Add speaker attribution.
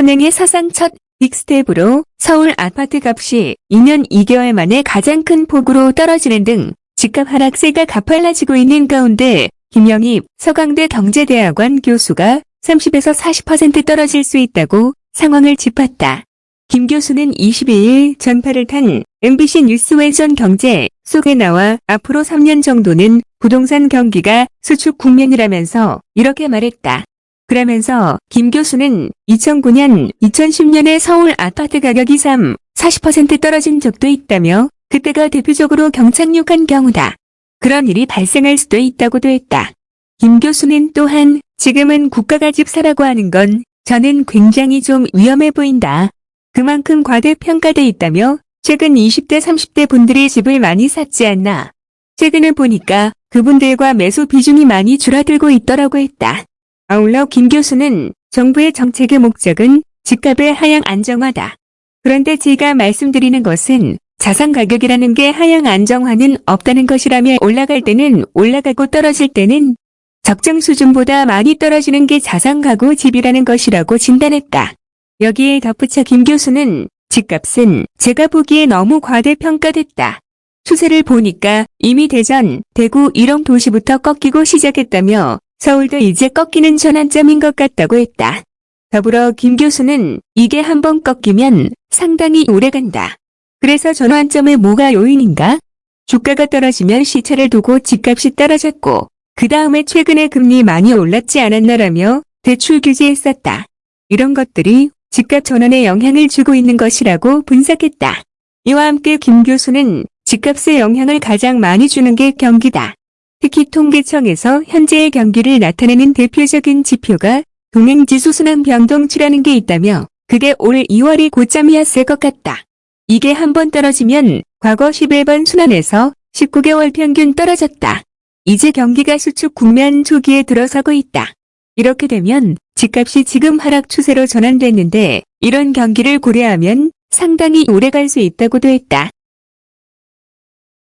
Speaker 1: 은행의 사상 첫 빅스텝으로 서울 아파트 값이 2년 2개월 만에 가장 큰 폭으로 떨어지는 등 집값 하락세가 가팔라지고 있는 가운데 김영익 서강대 경제대학원 교수가 30에서 40% 떨어질 수 있다고 상황을 짚었다. 김 교수는 22일 전파를 탄 MBC 뉴스외전 경제 쏙에 나와 앞으로 3년 정도는 부동산 경기가 수축 국면이라면서 이렇게 말했다. 그러면서 김 교수는 2009년, 2010년에 서울 아파트 가격이 3, 40% 떨어진 적도 있다며 그때가 대표적으로 경착륙한 경우다. 그런 일이 발생할 수도 있다고도 했다. 김 교수는 또한 지금은 국가가 집 사라고 하는 건 저는 굉장히 좀 위험해 보인다. 그만큼 과대평가돼 있다며 최근 20대 30대 분들이 집을 많이 샀지 않나. 최근을 보니까 그분들과 매수 비중이 많이 줄어들고 있더라고 했다. 아울러 김 교수는 정부의 정책의 목적은 집값의 하향 안정화다. 그런데 제가 말씀드리는 것은 자산 가격이라는 게 하향 안정화는 없다는 것이라며 올라갈 때는 올라가고 떨어질 때는 적정 수준보다 많이 떨어지는 게 자산 가구 집이라는 것이라고 진단했다. 여기에 덧붙여 김 교수는 집값은 제가 보기에 너무 과대평가됐다. 추세를 보니까 이미 대전, 대구 이런 도시부터 꺾이고 시작했다며 서울도 이제 꺾이는 전환점인 것 같다고 했다. 더불어 김 교수는 이게 한번 꺾이면 상당히 오래간다. 그래서 전환점에 뭐가 요인인가? 주가가 떨어지면 시차를 두고 집값이 떨어졌고 그 다음에 최근에 금리 많이 올랐지 않았나라며 대출 규제했었다. 이런 것들이 집값 전환에 영향을 주고 있는 것이라고 분석했다. 이와 함께 김 교수는 집값에 영향을 가장 많이 주는 게 경기다. 특히 통계청에서 현재의 경기를 나타내는 대표적인 지표가 동행지수 순환 변동치라는 게 있다며 그게 올 2월이 고점이었을 것 같다. 이게 한 번 떨어지면 과거 11번 순환에서 19개월 평균 떨어졌다. 이제 경기가 수축 국면 초기에 들어서고 있다. 이렇게 되면 집값이 지금 하락 추세로 전환됐는데 이런 경기를 고려하면 상당히 오래 갈 수 있다고도 했다.